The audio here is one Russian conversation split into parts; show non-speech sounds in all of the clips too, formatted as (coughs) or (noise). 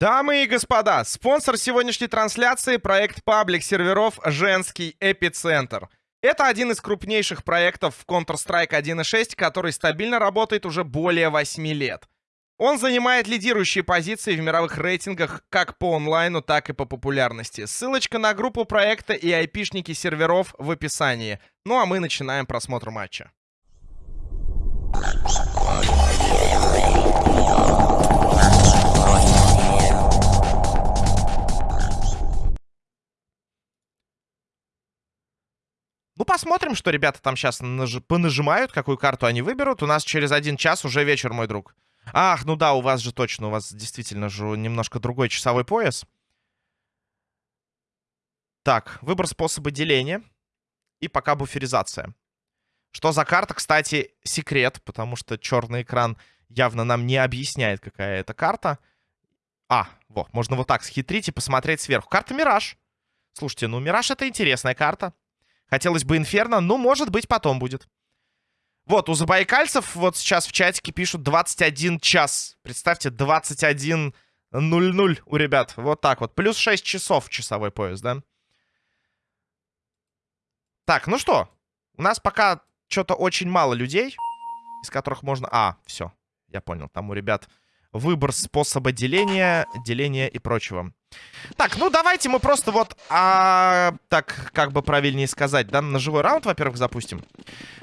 Дамы и господа, спонсор сегодняшней трансляции — проект паблик серверов «Женский эпицентр». Это один из крупнейших проектов в Counter-Strike 1.6, который стабильно работает уже более 8 лет. Он занимает лидирующие позиции в мировых рейтингах как по онлайну, так и по популярности. Ссылочка на группу проекта и айпишники серверов в описании. Ну а мы начинаем просмотр матча. Ну, посмотрим, что ребята там сейчас наж... понажимают, какую карту они выберут. У нас через один час уже вечер, мой друг. Ах, ну да, у вас же точно, у вас действительно же немножко другой часовой пояс. Так, выбор способа деления. И пока буферизация. Что за карта, кстати, секрет, потому что черный экран явно нам не объясняет, какая это карта. А, вот, можно вот так схитрить и посмотреть сверху. Карта Мираж. Слушайте, ну Мираж это интересная карта. Хотелось бы Инферно, но может быть потом будет. Вот, у забайкальцев вот сейчас в чатике пишут 21 час. Представьте, 21.00 у ребят. Вот так вот. Плюс 6 часов часовой пояс, да? Так, ну что? У нас пока что-то очень мало людей, из которых можно... А, все, я понял. Там у ребят выбор способа деления, деления и прочего. Так, ну давайте мы просто вот, а, так, как бы правильнее сказать, да, на живой раунд, во-первых, запустим.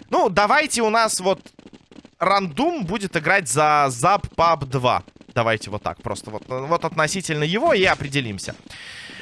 Ну, давайте у нас вот рандум будет играть за Zap Pub 2. Давайте вот так, просто вот, вот относительно его и определимся.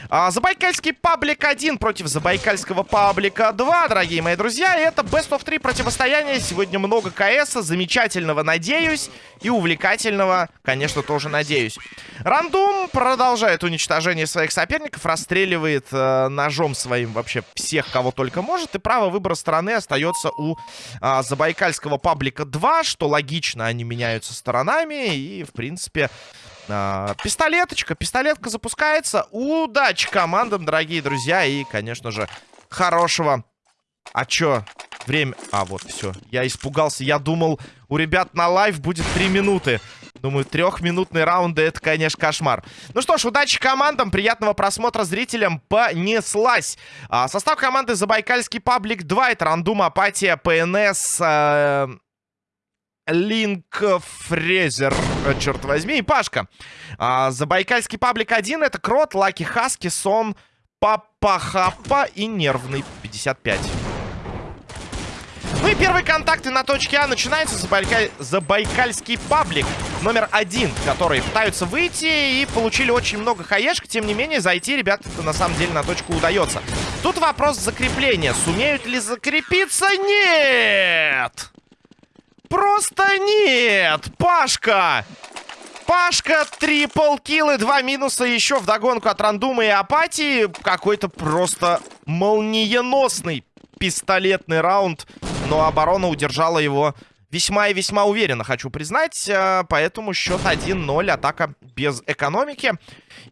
А, Забайкальский паблик 1 против Забайкальского паблика 2, дорогие мои друзья. Это Best of 3 противостояние. Сегодня много КС, замечательного, надеюсь, и увлекательного, конечно, тоже надеюсь. Рандум продолжает уничтожение своих соперников, расстреливает э, ножом своим вообще всех, кого только может, и право выбора стороны остается у э, Забайкальского паблика 2, что логично, они меняются сторонами, и, в принципе... А, пистолеточка, пистолетка запускается. Удачи командам, дорогие друзья. И, конечно же, хорошего... А чё? Время... А, вот, все. Я испугался. Я думал, у ребят на live будет 3 минуты. Думаю, трехминутные раунды это, конечно, кошмар. Ну что ж, удачи командам, приятного просмотра зрителям. Понеслась. А, состав команды Забайкальский паблик 2. Это Random, апатия, ПНС, э, Линк Фрезер, э, черт возьми, и Пашка. А, Забайкальский паблик 1 это Крот, Lucky Husky, Сон, Папа Хапа и Нервный 55. Ну и первые контакты на точке А начинаются Забайкаль... Забайкальский паблик номер один, которые пытаются выйти и получили очень много хаешек. Тем не менее, зайти, ребята, на самом деле на точку удается. Тут вопрос закрепления. Сумеют ли закрепиться? Нет! Просто нет! Пашка! Пашка, трипл киллы, два минуса еще в догонку от рандума и апатии. Какой-то просто молниеносный пистолетный раунд. Но оборона удержала его весьма и весьма уверенно, хочу признать. Э, поэтому счет 1-0, атака без экономики.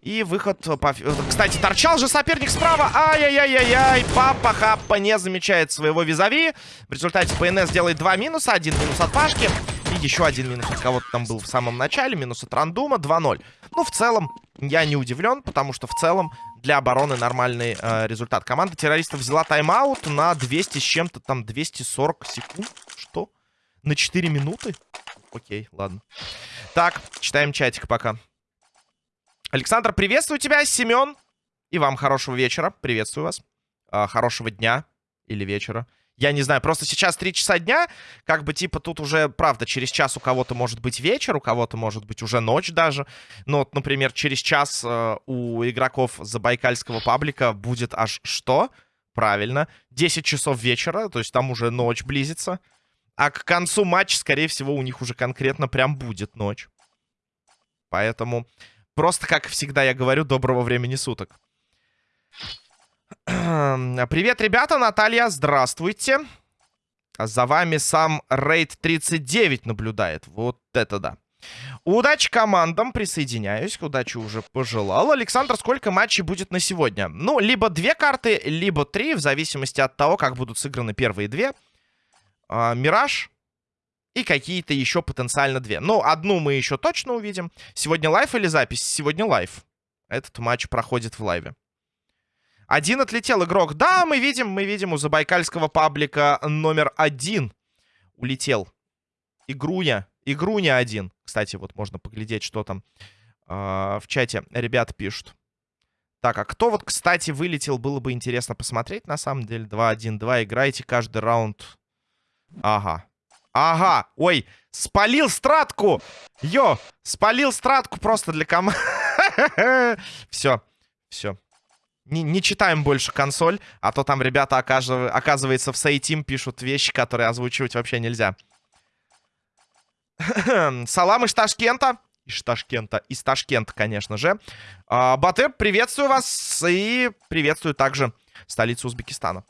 И выход по... Кстати, торчал же соперник справа. Ай-яй-яй-яй-яй. Папа Хаппа не замечает своего визави. В результате ПНС делает два минуса. Один минус от Пашки. И еще один минус от кого-то там был в самом начале. Минус от Рандума. 2-0. Ну, в целом, я не удивлен, потому что в целом для обороны нормальный э, результат. Команда террористов взяла тайм-аут на 200 с чем-то там 240 секунд. На 4 минуты? Окей, ладно. Так, читаем чатик пока. Александр, приветствую тебя, Семен. И вам хорошего вечера. Приветствую вас. А, хорошего дня или вечера. Я не знаю, просто сейчас 3 часа дня, как бы типа тут уже, правда, через час у кого-то может быть вечер, у кого-то может быть уже ночь даже. Но вот, например, через час э, у игроков забайкальского паблика будет аж что? Правильно, 10 часов вечера, то есть там уже ночь близится. А к концу матча, скорее всего, у них уже конкретно прям будет ночь. Поэтому Просто, как всегда я говорю, доброго времени суток. (clears throat) Привет, ребята, Наталья, здравствуйте. За вами сам Рейд 39 наблюдает. Вот это да. Удачи командам, присоединяюсь. Удачи уже пожелал. Александр, сколько матчей будет на сегодня? Ну, либо две карты, либо три, в зависимости от того, как будут сыграны первые две. А, Мираж и какие-то еще потенциально две. Ну, одну мы еще точно увидим. Сегодня live или запись? Сегодня live. Этот матч проходит в live 'е. Один отлетел игрок. Да, мы видим, мы видим у забайкальского паблика номер один улетел. Игруня. Игруня один. Кстати, вот можно поглядеть, что там э, в чате ребят пишут. Так, а кто вот, кстати, вылетел, было бы интересно посмотреть, на самом деле. 2-1-2, играйте каждый раунд. Ага. Ага, ой, спалил стратку! Йо, спалил стратку просто для команды. (laughs) Все, все. Не, не читаем больше консоль, а то там ребята, оказывается, в Сейтим пишут вещи, которые озвучивать вообще нельзя. (clears throat) Салам из Ташкента. Из Ташкента. Из Ташкента, конечно же. А, Батэ, приветствую вас и приветствую также столицу Узбекистана.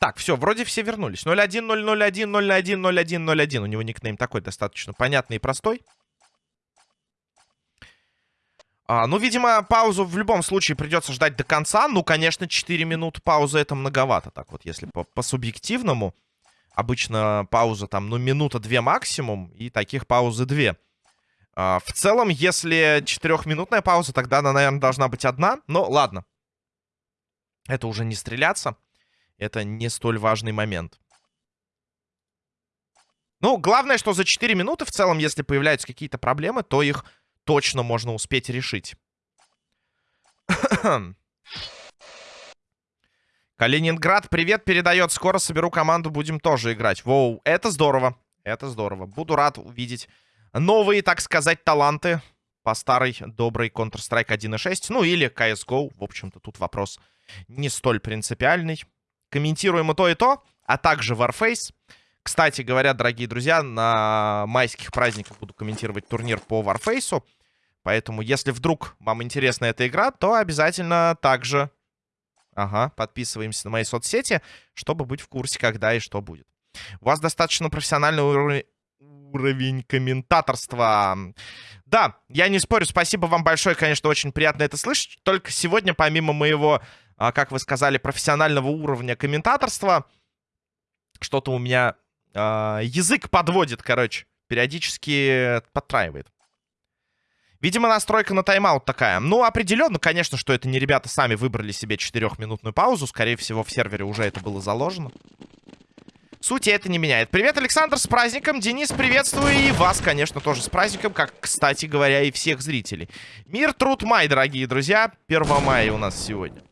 Так, все, вроде все вернулись. 0-1, 0-0-1, 0-1, 0-1, 0-1. У него никнейм такой достаточно понятный и простой. А, ну, видимо, паузу в любом случае придется ждать до конца. Ну, конечно, 4 минуты паузы это многовато. Так вот, если по, по. Обычно пауза там, ну, минута-две максимум. И таких паузы две. А, в целом, если четырехминутная пауза, тогда она, наверное, должна быть одна. Но ладно. Это уже не стреляться это не столь важный момент. Ну, главное, что за 4 минуты в целом, если появляются какие-то проблемы, то их точно можно успеть решить. (clears throat) Калининград, привет, передает. Скоро соберу команду, будем тоже играть. Воу, это здорово. Это здорово. Буду рад увидеть новые, так сказать, таланты по старой доброй Counter-Strike 1.6. Ну, или CSGO. В общем-то, тут вопрос не столь принципиальный. Комментируем и то, и то, а также Warface. Кстати говоря, дорогие друзья, на майских праздниках буду комментировать турнир по Warface. Поэтому, если вдруг вам интересна эта игра, то обязательно также... Ага, подписываемся на мои соцсети, чтобы быть в курсе, когда и что будет. У вас достаточно профессиональный уровень уровень комментаторства. Да, я не спорю, спасибо вам большое, конечно, очень приятно это слышать. Только сегодня, помимо моего как вы сказали, профессионального уровня комментаторства. Что-то у меня а, язык подводит, короче. Периодически подтраивает. Видимо, настройка на тайм-аут такая. Ну, определенно, конечно, что это не ребята сами выбрали себе четырехминутную паузу. Скорее всего, в сервере уже это было заложено. Сути это не меняет. Привет, Александр, с праздником. Денис, приветствую. И вас, конечно, тоже с праздником, как, кстати говоря, и всех зрителей. Мир, труд, май, дорогие друзья. 1 мая у нас сегодня.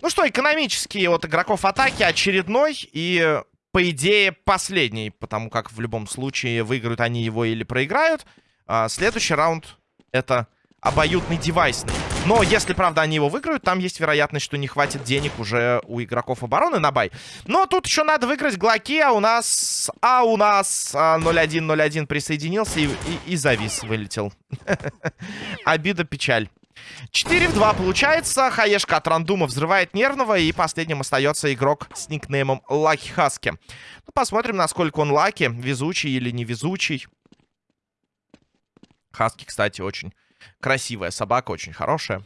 Ну что, экономический от игроков атаки очередной и, по идее, последний. Потому как в любом случае выиграют они его или проиграют. А следующий раунд это обоюдный девайсный. Но если, правда, они его выиграют, там есть вероятность, что не хватит денег уже у игроков обороны на buy. Но тут еще надо выиграть Глоки, а у нас... А у нас 0-1-0-1 присоединился и, и, и завис, вылетел. (laughs) Обида, печаль. 4 в 2 получается. Хаешка от Random 'а взрывает нервного. И последним остается игрок с никнеймом Lucky Husky. Ну, посмотрим, насколько он lucky. Везучий или невезучий. Хаски, кстати, очень красивая собака, очень хорошая.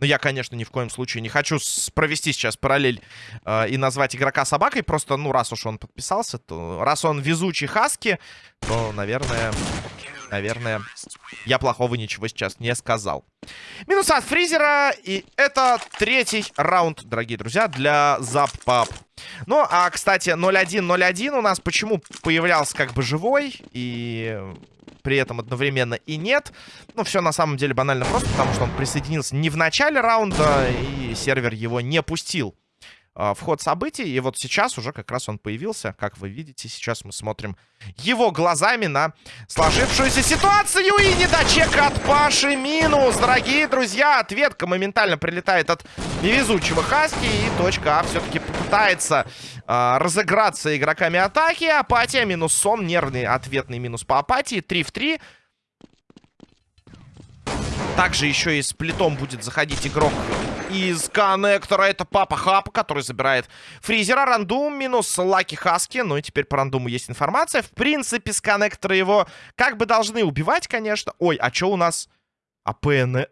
Но я, конечно, ни в коем случае не хочу провести сейчас параллель э, и назвать игрока собакой. Просто, ну, раз уж он подписался, то... Раз он везучий Хаски, то, наверное... Наверное, я плохого ничего сейчас не сказал. Минус от фризера. И это третий раунд, дорогие друзья, для Заппап. Ну, а, кстати, 0-1-0-1 у нас почему появлялся как бы живой и при этом одновременно и нет. Ну, все на самом деле банально просто, потому что он присоединился не в начале раунда, и сервер его не пустил в ход событий. И вот сейчас уже как раз он появился. Как вы видите, сейчас мы смотрим его глазами на сложившуюся ситуацию. И недочека от Паши минус. Дорогие друзья, ответка моментально прилетает от невезучего Хаски. И точка А все-таки попытается э, разыграться игроками атаки. Апатия минус сон. Нервный ответный минус по апатии. 3 в 3. Также еще и с плитом будет заходить игрок из коннектора. Это Папа Хапа, который забирает фризера. Рандум минус Лаки Хаски. Ну и теперь по рандуму есть информация. В принципе, с коннектора его как бы должны убивать, конечно. Ой, а что у нас? АПН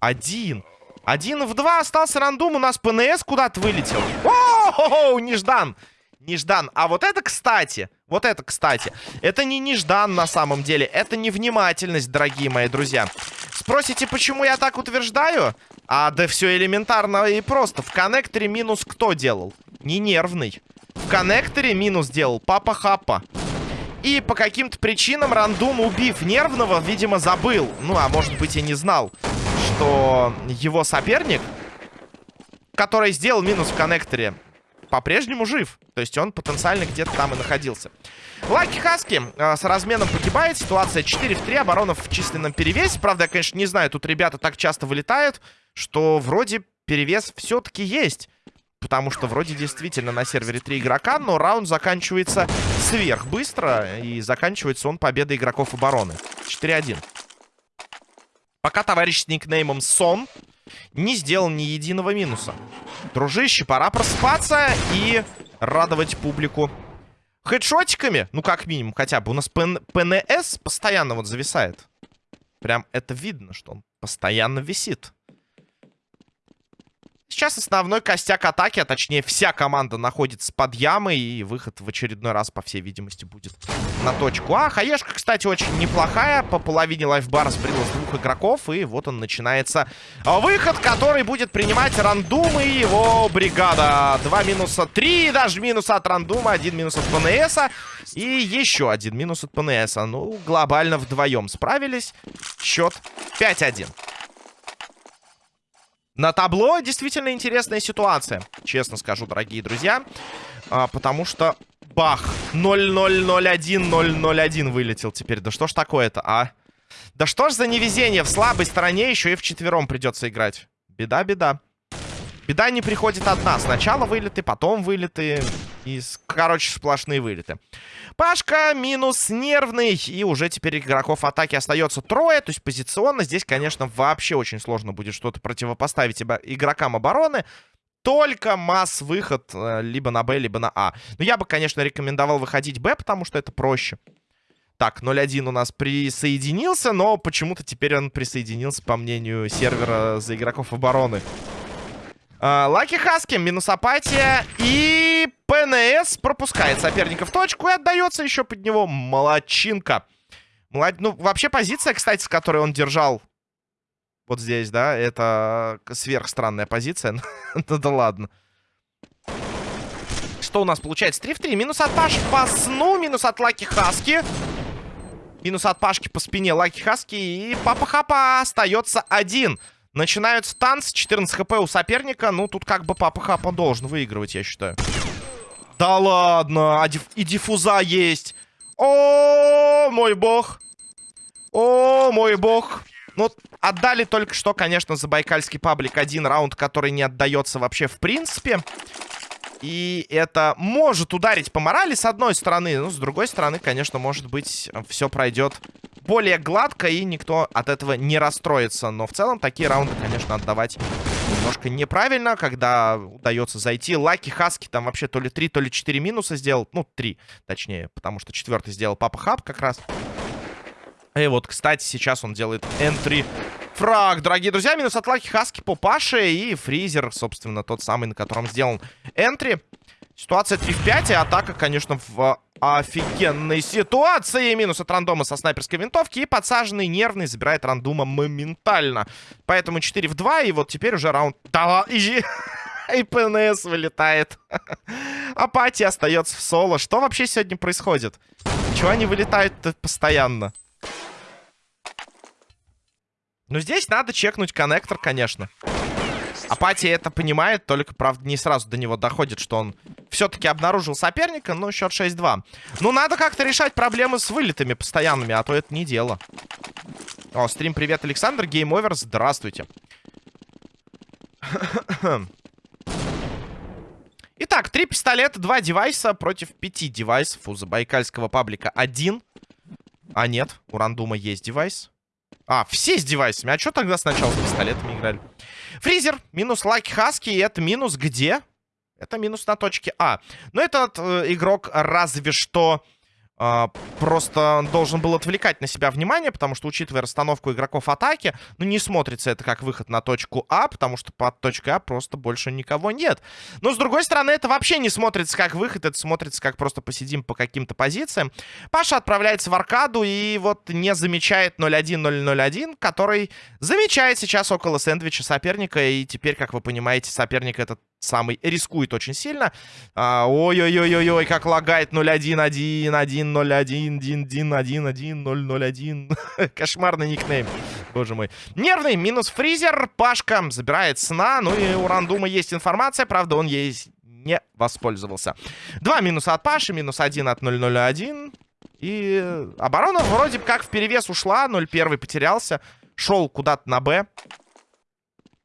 один. Один в два остался рандум. У нас ПНС куда-то вылетел. О, неждан. Неждан. А вот это, кстати, вот это, кстати, это не неждан на самом деле. Это невнимательность, дорогие мои друзья. Спросите, почему я так утверждаю? А да все элементарно и просто. В коннекторе минус кто делал? Не нервный. В коннекторе минус делал Папа Хапа. И по каким-то причинам рандум, убив нервного, видимо, забыл. Ну, а может быть и не знал, что его соперник, который сделал минус в коннекторе, по-прежнему жив. То есть он потенциально где-то там и находился. Лаки Хаски э, с разменом погибает. Ситуация 4 в 3. Оборона в численном перевесе. Правда, я, конечно, не знаю. Тут ребята так часто вылетают, что вроде перевес все-таки есть. Потому что вроде действительно на сервере 3 игрока, но раунд заканчивается сверх быстро. И заканчивается он победой игроков обороны. 4-1. Пока товарищ с никнеймом Сон не сделал ни единого минуса. Дружище, пора просыпаться и радовать публику хедшотиками. Ну, как минимум, хотя бы. У нас ПН ПНС постоянно вот зависает. Прям это видно, что он постоянно висит. Сейчас основной костяк атаки, а точнее вся команда находится под ямой. И выход в очередной раз, по всей видимости, будет на точку А. Хаешка, кстати, очень неплохая. По половине лайфбара сбрила с двух игроков. И вот он начинается выход, который будет принимать рандум и его бригада. Два минуса, три даже минуса от рандума, один минус от ПНСа. И еще один минус от ПНСа. Ну, глобально вдвоем справились. Счет 5-1. На табло действительно интересная ситуация, честно скажу, дорогие друзья. А, потому что, бах, 0-0-0-1-0-0-1 вылетел теперь. Да что ж такое-то, а? Да что ж за невезение, в слабой стороне еще и в четвером придется играть. Беда, беда. Не приходит одна. Сначала вылеты, потом вылеты. И, короче, сплошные вылеты. Пашка минус нервный. И уже теперь игроков атаки остается трое. То есть позиционно здесь, конечно, вообще очень сложно будет что-то противопоставить игрокам обороны. Только масс-выход э, либо на Б, либо на А. Но я бы, конечно, рекомендовал выходить Б, потому что это проще. Так, 0-1 у нас присоединился, но почему-то теперь он присоединился, по мнению сервера, за игроков обороны. Лаки Хаски, минус апатия. И ПНС пропускает соперника в точку и отдается еще под него молодчинка. Молод... Ну, вообще позиция, кстати, с которой он держал вот здесь, да, это сверхстранная позиция. (laughs) ну да ладно. Что у нас получается? 3 в 3. Минус от Паши по сну, минус от Лаки Хаски. Минус от Пашки по спине Лаки Хаски. И Папа Хапа остается один. Начинаются танцы. 14 хп у соперника. Ну, тут как бы Папа Хапа должен выигрывать, я считаю. Да ладно. А диф и диффуза есть. О, мой бог. О, мой бог. Ну, отдали только что, конечно, за Байкальский паблик один раунд, который не отдается вообще в принципе. И это может ударить по морали, с одной стороны. Ну, с другой стороны, конечно, может быть, все пройдет более гладко, и никто от этого не расстроится. Но в целом такие раунды, конечно, отдавать немножко неправильно, когда удается зайти. Лаки Хаски там вообще то ли 3, то ли 4 минуса сделал. Ну, 3, точнее, потому что четвертый сделал Папа Хаб как раз. И вот, кстати, сейчас он делает энтри фраг, дорогие друзья. Минус от Лаки Хаски по Паше и фризер, собственно, тот самый, на котором сделан энтри. Ситуация 3 в 5, и атака, конечно, в офигенной ситуации. Минус от рандома со снайперской винтовки. И подсаженный нервный забирает рандома моментально. Поэтому 4 в 2, и вот теперь уже раунд... Да, (laughs) и... ПНС вылетает. (laughs) Апатия остается в соло. Что вообще сегодня происходит? Чего они вылетают постоянно? Ну, здесь надо чекнуть коннектор, конечно. Апатия это понимает, только, правда, не сразу до него доходит, что он все-таки обнаружил соперника, но счет 6-2. Ну, надо как-то решать проблемы с вылетами постоянными, а то это не дело. О, стрим, привет, Александр, Game Over, здравствуйте. (coughs) Итак, три пистолета, два девайса против пяти девайсов у забайкальского паблика один. А нет, у Random 'а есть девайс. А, все с девайсами. А что тогда сначала с пистолетами играли? Фризер, минус Лаки Хаски. И это минус где? Это минус на точке А. Но этот э, игрок разве что просто должен был отвлекать на себя внимание, потому что, учитывая расстановку игроков атаки, ну, не смотрится это как выход на точку А, потому что под точкой А просто больше никого нет. Но, с другой стороны, это вообще не смотрится как выход, это смотрится как просто посидим по каким-то позициям. Паша отправляется в аркаду и вот не замечает 0-1-0-0-1, который замечает сейчас около сэндвича соперника, и теперь, как вы понимаете, соперник этот самый рискует очень сильно. А, ой-ой-ой-ой-ой, как лагает 0-1-1-1-0-1-1-1-1-1-0-0-1. (laughs) Кошмарный никнейм. Боже мой. Нервный, минус фризер. Пашка забирает сна. Ну и у Рандума есть информация, правда, он ей не воспользовался. Два минуса от Паши, минус один от 0-0-1. И оборона вроде как в перевес ушла. 0-1 потерялся. Шел куда-то на Б.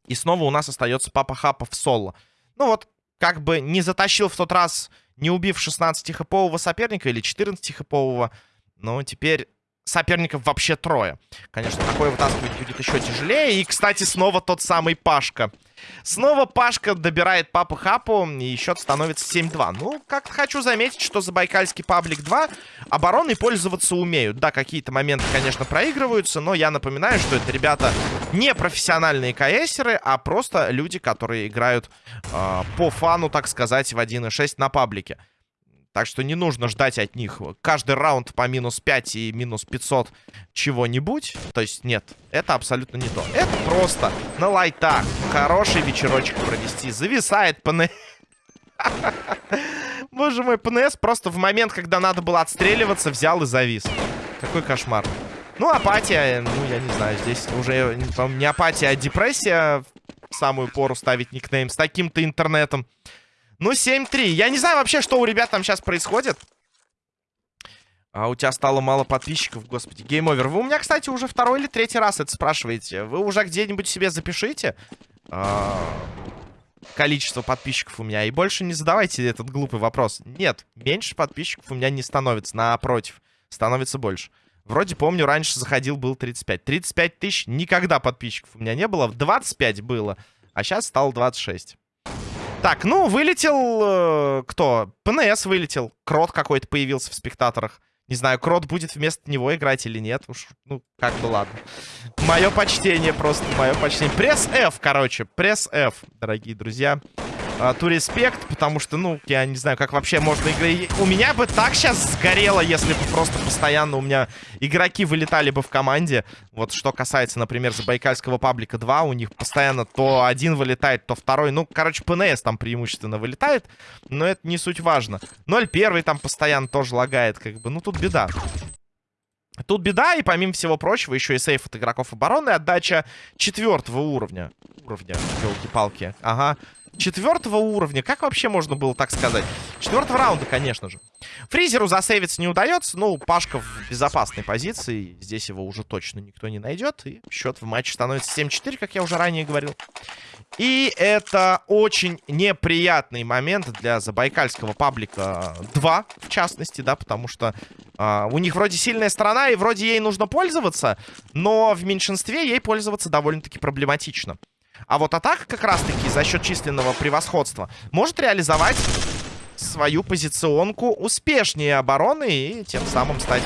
И снова у нас остается Папа Хапа в соло. Ну вот, как бы не затащил в тот раз, не убив 16-хэпового соперника или 14-хэпового. Но теперь соперников вообще трое. Конечно, такое вытаскивать будет еще тяжелее. И, кстати, снова тот самый Пашка. Снова Пашка добирает Папу Хапу, и счет становится 7-2. Ну, как хочу заметить, что за Байкальский Паблик 2 обороны пользоваться умеют. Да, какие-то моменты, конечно, проигрываются, но я напоминаю, что это ребята не профессиональные КСеры, а просто люди, которые играют э, по фану, так сказать, в 1.6 на паблике. Так что не нужно ждать от них каждый раунд по минус 5 и минус 500 чего-нибудь. То есть нет, это абсолютно не то. Это просто на лайтах хороший вечерочек провести. Зависает ПНС. (laughs) Боже мой, ПНС просто в момент, когда надо было отстреливаться, взял и завис. Какой кошмар. Ну, апатия, ну, я не знаю, здесь уже не апатия, а депрессия. В самую пору ставить никнейм с таким-то интернетом. Ну, 7-3. Я не знаю вообще, что у ребят там сейчас происходит. А у тебя стало мало подписчиков, господи. Game Over. Вы у меня, кстати, уже второй или третий раз это спрашиваете. Вы уже где-нибудь себе запишите а, количество подписчиков у меня. И больше не задавайте этот глупый вопрос. Нет, меньше подписчиков у меня не становится. Напротив, становится больше. Вроде помню, раньше заходил, был 35. 35 тысяч, никогда подписчиков у меня не было. 25 было, а сейчас стало 26. Так, ну, вылетел... Э, кто? ПНС вылетел. Крот какой-то появился в спектаторах. Не знаю, Крот будет вместо него играть или нет. Уж, ну, как бы ладно. Мое почтение просто, мое почтение. Пресс F, короче. Пресс F, дорогие друзья ту респект, потому что, ну, я не знаю, как вообще можно играть. У меня бы так сейчас сгорело, если бы просто постоянно у меня игроки вылетали бы в команде. Вот что касается, например, Забайкальского паблика 2, у них постоянно то один вылетает, то второй. Ну, короче, ПНС там преимущественно вылетает, но это не суть важно. 0-1 там постоянно тоже лагает, как бы. Ну, тут беда. Тут беда, и помимо всего прочего, еще и сейф от игроков обороны, отдача четвертого уровня. Уровня, елки-палки. Ага четвертого уровня. Как вообще можно было так сказать? Четвертого раунда, конечно же. Фризеру засейвиться не удается. Ну, Пашка в безопасной позиции. Здесь его уже точно никто не найдет. И счет в матче становится 7-4, как я уже ранее говорил. И это очень неприятный момент для забайкальского паблика 2, в частности, да, потому что а, у них вроде сильная сторона, и вроде ей нужно пользоваться, но в меньшинстве ей пользоваться довольно-таки проблематично. А вот атака как раз-таки за счет численного превосходства может реализовать свою позиционку успешнее обороны и тем самым стать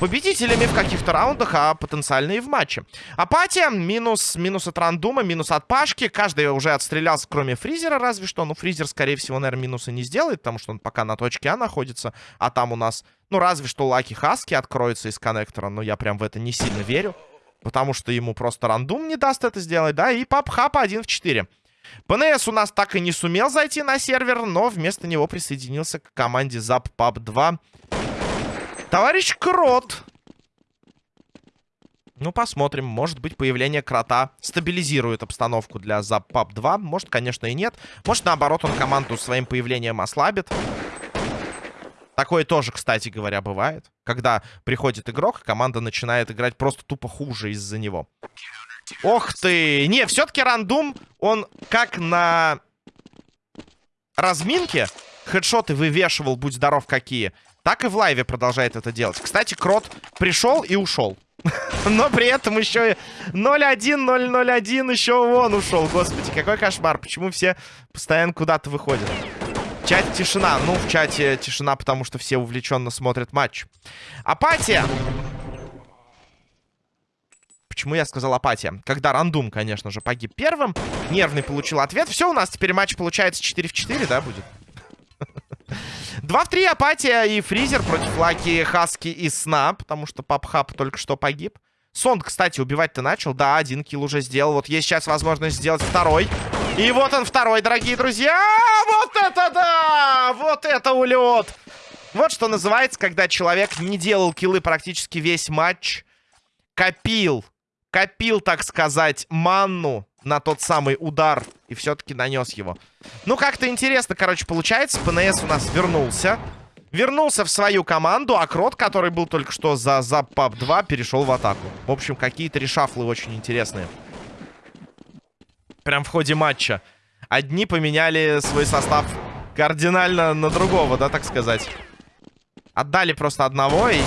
победителями в каких-то раундах, а потенциально и в матче. Апатия, минус, минус от рандума, минус от Пашки. Каждый уже отстрелялся, кроме Фризера, разве что. Ну, Фризер, скорее всего, наверное, минусы не сделает, потому что он пока на точке А находится. А там у нас, ну, разве что Лаки Хаски откроется из коннектора, но я прям в это не сильно верю. Потому что ему просто рандом не даст это сделать, да? И пап хапа 1 в 4. ПНС у нас так и не сумел зайти на сервер, но вместо него присоединился к команде Zap Pub 2. Товарищ Крот. Ну, посмотрим. Может быть, появление Крота стабилизирует обстановку для Zap Pub 2. Может, конечно, и нет. Может, наоборот, он команду своим появлением ослабит. Такое тоже, кстати говоря, бывает. Когда приходит игрок, команда начинает играть просто тупо хуже из-за него. Ох ты! Не, все-таки рандум, он как на разминке хедшоты вывешивал, будь здоров какие, так и в лайве продолжает это делать. Кстати, Крот пришел и ушел. (laughs) Но при этом еще 0-1, 0-0-1 еще вон ушел. Господи, какой кошмар. Почему все постоянно куда-то выходят? Чате тишина. Ну, в чате тишина, потому что все увлеченно смотрят матч. Апатия. Почему я сказал апатия? Когда рандум, конечно же, погиб первым. Нервный получил ответ. Все, у нас теперь матч получается 4 в 4, да, будет? (laughs) 2 в 3 апатия и Freezer против Lucky Husky и Сна, потому что Папхап только что погиб. Сон, кстати, убивать-то начал. Да, один kill уже сделал. Вот есть сейчас возможность сделать второй. И вот он второй, дорогие друзья. Вот это да! Вот это улет! Вот что называется, когда человек не делал киллы практически весь матч. Копил. Копил, так сказать, манну на тот самый удар. И все-таки нанес его. Ну, как-то интересно, короче, получается. ПНС у нас вернулся. Вернулся в свою команду, а Крот, который был только что за Запап 2, перешел в атаку. В общем, какие-то решафлы очень интересные. Прям в ходе матча. Одни поменяли свой состав кардинально на другого, да, так сказать. Отдали просто одного и...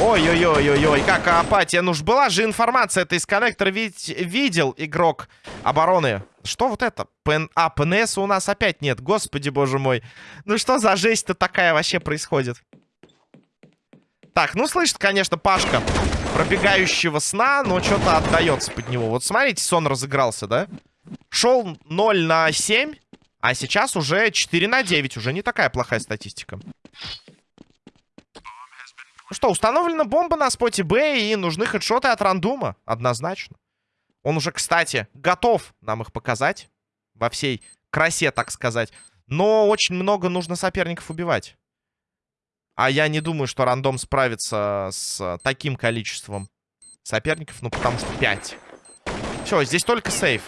Ой-ой-ой-ой-ой, как апатия. Ну ж была же информация, это из коннектора ведь видел игрок обороны. Что вот это? ПН... А, ПНС у нас опять нет. Господи, боже мой. Ну что за жесть-то такая вообще происходит? Так, ну слышит, конечно, Пашка пробегающего сна, но что-то отдается под него. Вот смотрите, сон разыгрался, да? Шел 0 на 7, а сейчас уже 4 на 9. Уже не такая плохая статистика. Ну что, установлена бомба на споте Б, и нужны хедшоты от рандума. Однозначно. Он уже, кстати, готов нам их показать. Во всей красе, так сказать. Но очень много нужно соперников убивать. А я не думаю, что рандом справится с таким количеством соперников. Ну, потому что 5. Все, здесь только сейф.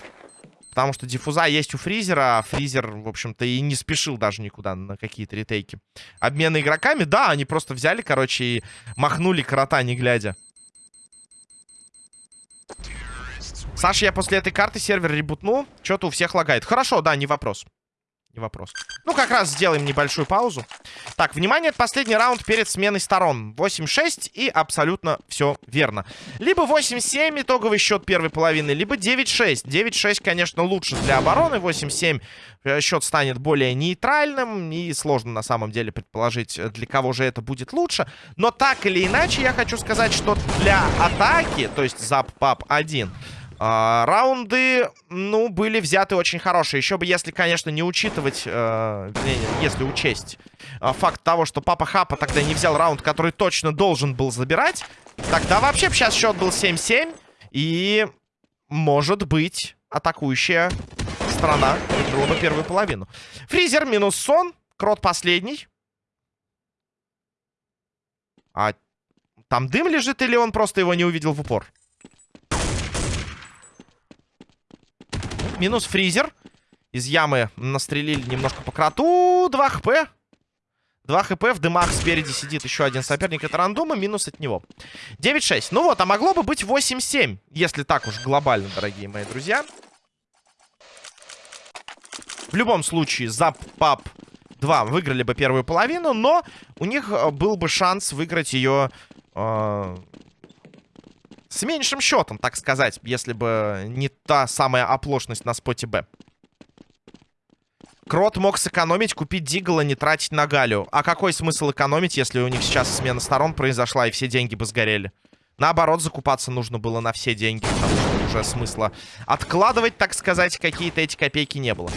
Потому что диффуза есть у Фризера, а Фризер, в общем-то, и не спешил даже никуда на какие-то ретейки. Обмены игроками, да, они просто взяли, короче, и махнули крота, не глядя. Саша, я после этой карты сервер ребутнул. Что-то у всех лагает. Хорошо, да, не вопрос. Не вопрос. Ну, как раз сделаем небольшую паузу. Так, внимание, это последний раунд перед сменой сторон. 8-6 и абсолютно все верно. Либо 8-7 итоговый счет первой половины, либо 9-6. 9-6, конечно, лучше для обороны. 8-7 э, счет станет более нейтральным. И сложно на самом деле предположить, для кого же это будет лучше. Но так или иначе, я хочу сказать, что для атаки, то есть зап-пап 1... А, раунды, ну, были взяты очень хорошие. Еще бы, если, конечно, не учитывать, э, если учесть э, факт того, что Папа Хапа тогда не взял раунд, который точно должен был забирать, тогда вообще сейчас счет был 7-7. И, может быть, атакующая страна выиграла бы первую половину. Фризер минус сон, Крот последний. А там дым лежит или он просто его не увидел в упор? Минус фризер. Из ямы настрелили немножко по кроту. 2 хп. 2 хп. В дымах спереди сидит еще один соперник. Это рандома. Минус от него. 9-6. Ну вот, а могло бы быть 8-7. Если так уж глобально, дорогие мои друзья. В любом случае, Зап, Пап 2 выиграли бы первую половину. Но у них э, был бы шанс выиграть ее... Э с меньшим счетом, так сказать, если бы не та самая оплошность на споте Б. Крот мог сэкономить, купить Дигла, не тратить на Галю. А какой смысл экономить, если у них сейчас смена сторон произошла и все деньги бы сгорели? Наоборот, закупаться нужно было на все деньги, потому что уже смысла откладывать, так сказать, какие-то эти копейки не было.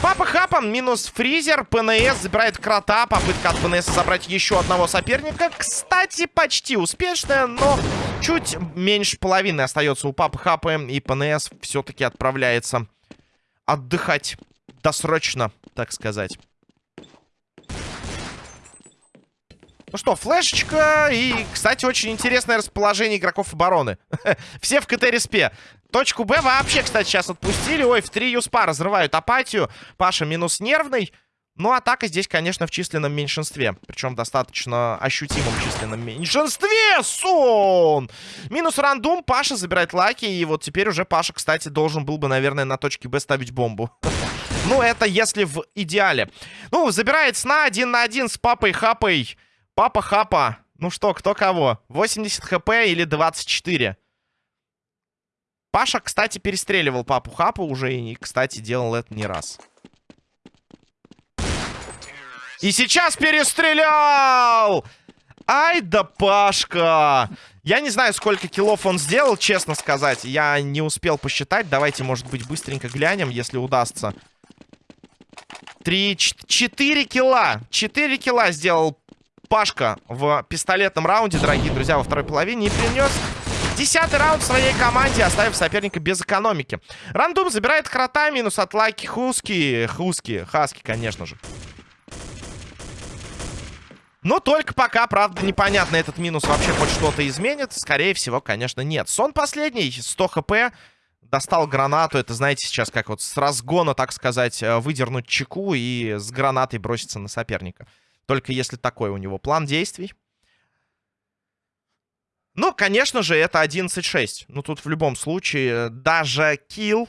Папа Хапан минус фризер. ПНС забирает крота. Попытка от ПНС забрать еще одного соперника. Кстати, почти успешная, но чуть меньше половины остается у Папы Хапа. И ПНС все-таки отправляется отдыхать досрочно, так сказать. Ну что, флешечка и, кстати, очень интересное расположение игроков обороны. (laughs) Все в КТ-респе. Точку Б вообще, кстати, сейчас отпустили. Ой, в три юспа разрывают апатию. Паша минус нервный. Ну, атака здесь, конечно, в численном меньшинстве. Причем достаточно ощутимом численном меньшинстве. Сон! Минус Random. Паша забирает Lucky. И вот теперь уже Паша, кстати, должен был бы, наверное, на точке Б ставить бомбу. (laughs) Ну, это если в идеале. Ну, забирает сна один на один с папой Хапой. Папа Хапа Ну что, кто кого? 80 хп или 24? Паша, кстати, перестреливал папу Хапу уже и, кстати, делал это не раз. И сейчас перестрелял! Ай да Пашка! Я не знаю, сколько киллов он сделал, честно сказать. Я не успел посчитать. Давайте, может быть, быстренько глянем, если удастся. Три, четыре килла. Четыре килла сделал Пашка в пистолетном раунде, дорогие друзья, во второй половине. И принес десятый раунд своей команде, оставив соперника без экономики. Рандум забирает крота, минус от Лаки Хуски. Хуски, Хаски, конечно же. Но только пока, правда, непонятно, этот минус вообще хоть что-то изменит. Скорее всего, конечно, нет. Сон последний, 100 хп. Достал гранату. Это, знаете, сейчас как вот с разгона, так сказать, э, выдернуть чеку и с гранатой броситься на соперника. Только если такой у него план действий. Ну, конечно же, это 11-6. Ну, тут в любом случае даже килл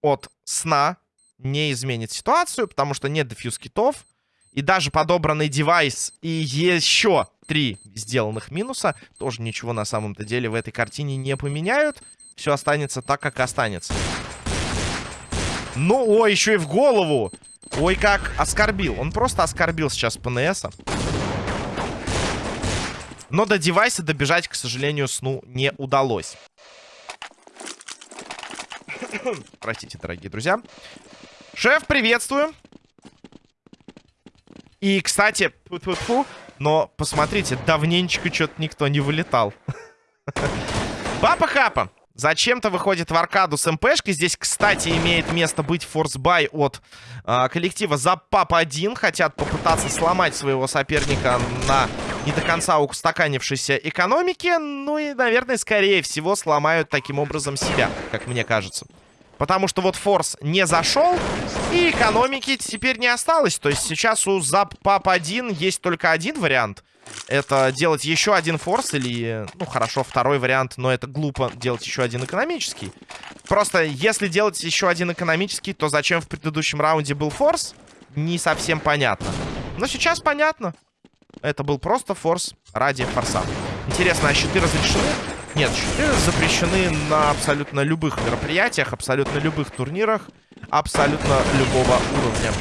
от сна не изменит ситуацию, потому что нет дефьюз китов. И даже подобранный девайс и еще три сделанных минуса тоже ничего на самом-то деле в этой картине не поменяют. Все останется так, как останется. Ну, ой, еще и в голову. Ой, как оскорбил. Он просто оскорбил сейчас ПНСа. Но до девайса добежать, к сожалению, сну не удалось. (coughs) Простите, дорогие друзья. Шеф, приветствую. И, кстати, фу -фу -фу, но посмотрите, давненечко что-то никто не вылетал. Папа Хапа зачем-то выходит в аркаду с МПшкой. Здесь, кстати, имеет место быть форсбай от э, коллектива за Пап-1. Хотят попытаться сломать своего соперника на не до конца устаканившейся экономике. Ну и, наверное, скорее всего, сломают таким образом себя, как мне кажется. Потому что вот форс не зашел, и экономики теперь не осталось. То есть сейчас у Зап Пап 1 есть только один вариант. Это делать еще один форс или, ну хорошо, второй вариант, но это глупо делать еще один экономический. Просто если делать еще один экономический, то зачем в предыдущем раунде был форс, не совсем понятно. Но сейчас понятно. Это был просто форс ради форса. Интересно, а щиты разрешены? Нет, щиты запрещены на абсолютно любых мероприятиях, абсолютно любых турнирах, абсолютно любого уровня.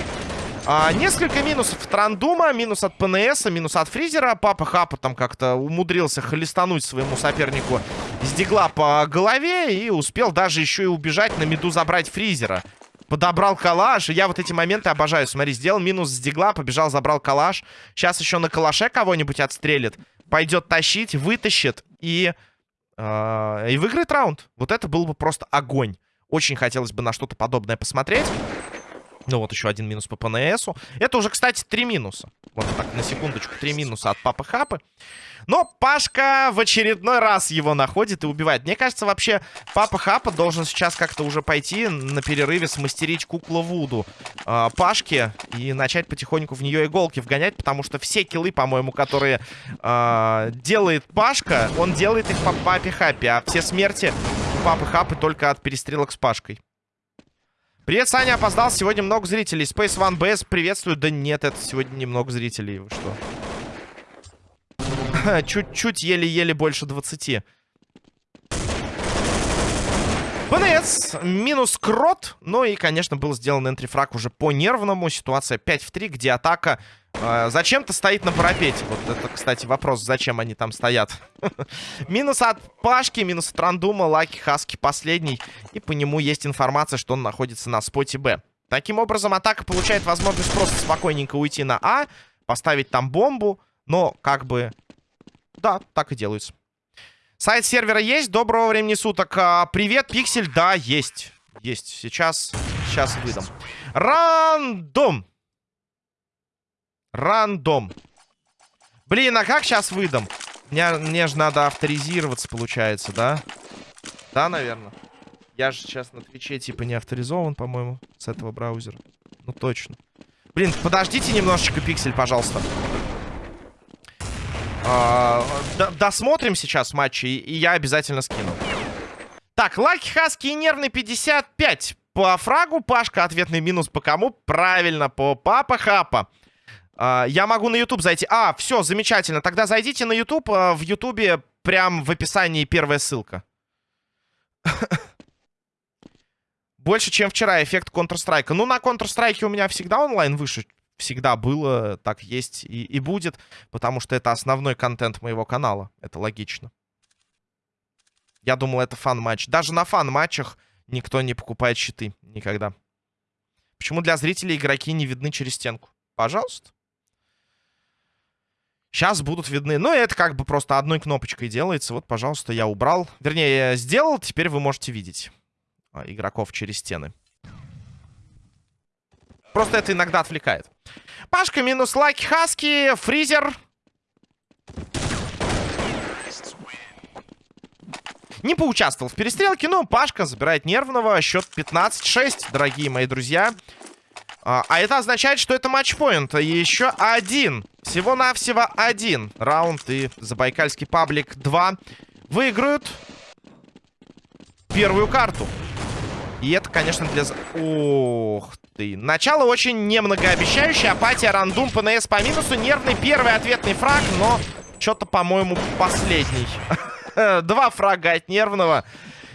А, несколько минусов от Рандума, минус от ПНС, минус от Фризера. Папа Хапа там как-то умудрился холестануть своему сопернику с дигла по голове и успел даже еще и убежать на меду забрать Фризера. Подобрал калаш, я вот эти моменты обожаю. Смотри, сделал минус с дигла, побежал, забрал калаш. Сейчас еще на калаше кого-нибудь отстрелит. Пойдет тащить, вытащит и и выиграет раунд. Вот это был бы просто огонь. Очень хотелось бы на что-то подобное посмотреть. Ну вот еще один минус по ПНСу. Это уже, кстати, три минуса. Вот так, на секундочку, три минуса от Папы Хапы. Но Пашка в очередной раз его находит и убивает. Мне кажется, вообще Папа Хапа должен сейчас как-то уже пойти на перерыве смастерить куклу Вуду э, Пашке и начать потихоньку в нее иголки вгонять, потому что все киллы, по-моему, которые э, делает Пашка, он делает их по Папе Хапе, а все смерти Папы Хапы только от перестрелок с Пашкой. Привет, Саня, опоздал. Сегодня много зрителей. Space One BS приветствую. Да нет, это сегодня немного зрителей. Вы что? Чуть-чуть, еле-еле больше 20. ПНС, минус крот. Ну и, конечно, был сделан энтрифраг уже по нервному. Ситуация 5 в 3, где атака зачем-то стоит на парапете. Вот это, кстати, вопрос, зачем они там стоят. (laughs) минус от Пашки, минус от Рандума, Лаки Хаски последний. И по нему есть информация, что он находится на споте Б. Таким образом, атака получает возможность просто спокойненько уйти на А, поставить там бомбу. Но, как бы, да, так и делается. Сайт сервера есть. Доброго времени суток. А, привет, Пиксель. Да, есть. Есть. Сейчас, сейчас выдам. Рандом. Рандом. Блин, а как сейчас выдам? Мне, мне же надо авторизироваться, получается, да? Да, наверное. Я же сейчас на Твиче типа не авторизован, по-моему, с этого браузера. Ну, точно. Блин, подождите немножечко, Пиксель, пожалуйста. А, досмотрим сейчас матчи, и, я обязательно скину. Так, Лаки Хаски и нервный 55. По фрагу Пашка ответный минус по кому? Правильно, по Папа Хапа. А, я могу на YouTube зайти. А, все, замечательно. Тогда зайдите на YouTube. А, в YouTube прям в описании первая ссылка. (laughs) Больше, чем вчера эффект Counter-Strike. Ну, на Counter-Strike у меня всегда онлайн выше. Всегда было, так есть и, и будет. Потому что это основной контент моего канала. Это логично. Я думал, это fun-матч. Даже на fun-матчах никто не покупает щиты. Никогда. Почему для зрителей игроки не видны через стенку? Пожалуйста. Сейчас будут видны. Ну, это как бы просто одной кнопочкой делается. Вот, пожалуйста, я убрал. Вернее, я сделал. Теперь вы можете видеть а, игроков через стены. Просто это иногда отвлекает. Пашка минус Лаки Хаски. Фризер. Не поучаствовал в перестрелке, но Пашка забирает нервного. Счет 15-6, дорогие мои друзья. А, а это означает, что это матчпоинт. Еще один. Всего-навсего один раунд. И Забайкальский паблик 2 выиграют первую карту. И это, конечно, для... Ох ты. Начало очень немногообещающее. Апатия, рандум, ПНС по минусу. Нервный первый ответный фраг, но что-то, по-моему, последний. (laughs) Два фрага от нервного.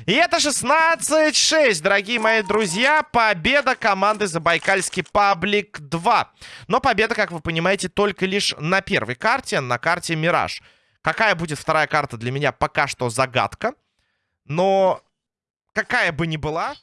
И это 16-6, дорогие мои друзья. Победа команды Забайкальский Паблик 2. Но победа, как вы понимаете, только лишь на первой карте, на карте Мираж. Какая будет вторая карта для меня пока что загадка. Но какая бы ни была,